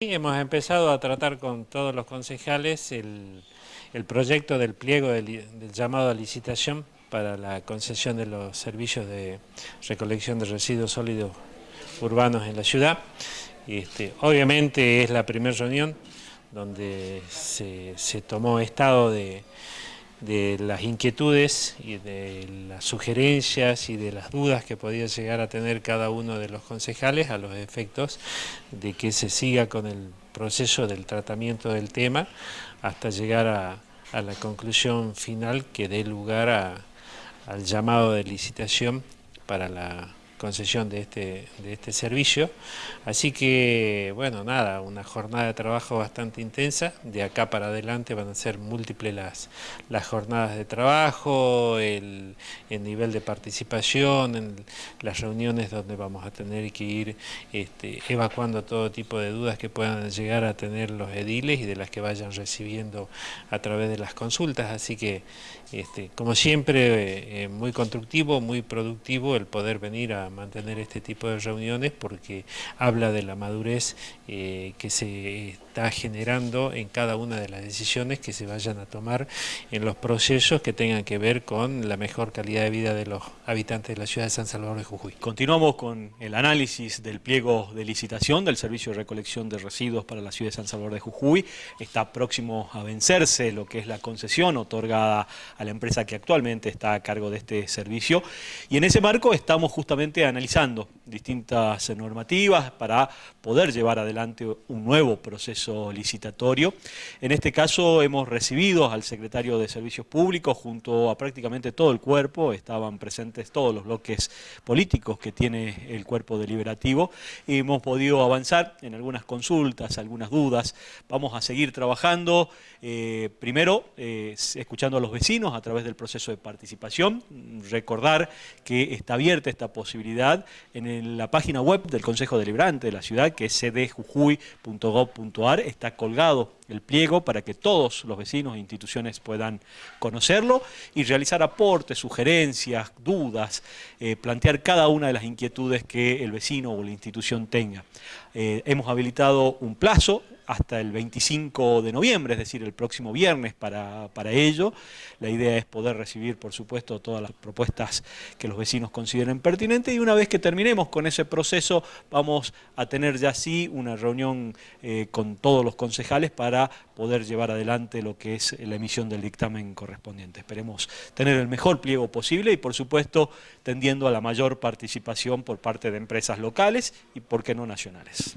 Hemos empezado a tratar con todos los concejales el, proyecto del pliego del, llamado a licitación para la concesión de los servicios de recolección de residuos sólidos urbanos en la ciudad. Este, obviamente es la primera reunión donde se tomó estado de, de las inquietudes y de las sugerencias y de las dudas que podía llegar a tener cada uno de los concejales a los efectos de que se siga con el proceso del tratamiento del tema hasta llegar a, la conclusión final que dé lugar al llamado de licitación para la concesión de este, de este servicio. Así que, bueno, nada, una jornada de trabajo bastante intensa. De acá para adelante van a ser múltiples las, las jornadas de trabajo, el, nivel de participación, en las reuniones donde vamos a tener que ir este, evacuando todo tipo de dudas que puedan llegar a tener los ediles y de las que vayan recibiendo a través de las consultas. Así que, este, como siempre, eh, muy constructivo, muy productivo el poder venir a mantener este tipo de reuniones porque habla de la madurez eh, que se está generando en cada una de las decisiones que se vayan a tomar en los procesos que tengan que ver con la mejor calidad de vida de los habitantes de la ciudad de San Salvador de Jujuy. Continuamos con el análisis del pliego de licitación del Servicio de Recolección de Residuos para la ciudad de San Salvador de Jujuy. Está próximo a vencerse lo que es la concesión otorgada a la empresa que actualmente está a cargo de este servicio y en ese marco estamos justamente analizando distintas normativas para poder llevar adelante un nuevo proceso licitatorio. En este caso hemos recibido al secretario de Servicios Públicos junto a prácticamente todo el cuerpo, estaban presentes todos los bloques políticos que tiene el cuerpo deliberativo y hemos podido avanzar en algunas consultas, algunas dudas. Vamos a seguir trabajando, eh, primero eh, escuchando a los vecinos a través del proceso de participación, recordar que está abierta esta posibilidad en la página web del Consejo Deliberante de la ciudad, que es cdjujuy.gov.ar, está colgado el pliego para que todos los vecinos e instituciones puedan conocerlo y realizar aportes, sugerencias, dudas, eh, plantear cada una de las inquietudes que el vecino o la institución tenga. Eh, hemos habilitado un plazo hasta el 25 de noviembre, es decir, el próximo viernes para, para, ello. La idea es poder recibir, por supuesto, todas las propuestas que los vecinos consideren pertinentes y una vez que terminemos con ese proceso vamos a tener ya sí una reunión eh, con todos los concejales para poder llevar adelante lo que es la emisión del dictamen correspondiente. Esperemos tener el mejor pliego posible y, por supuesto, tendiendo a la mayor participación por parte de empresas locales y, por qué no, nacionales.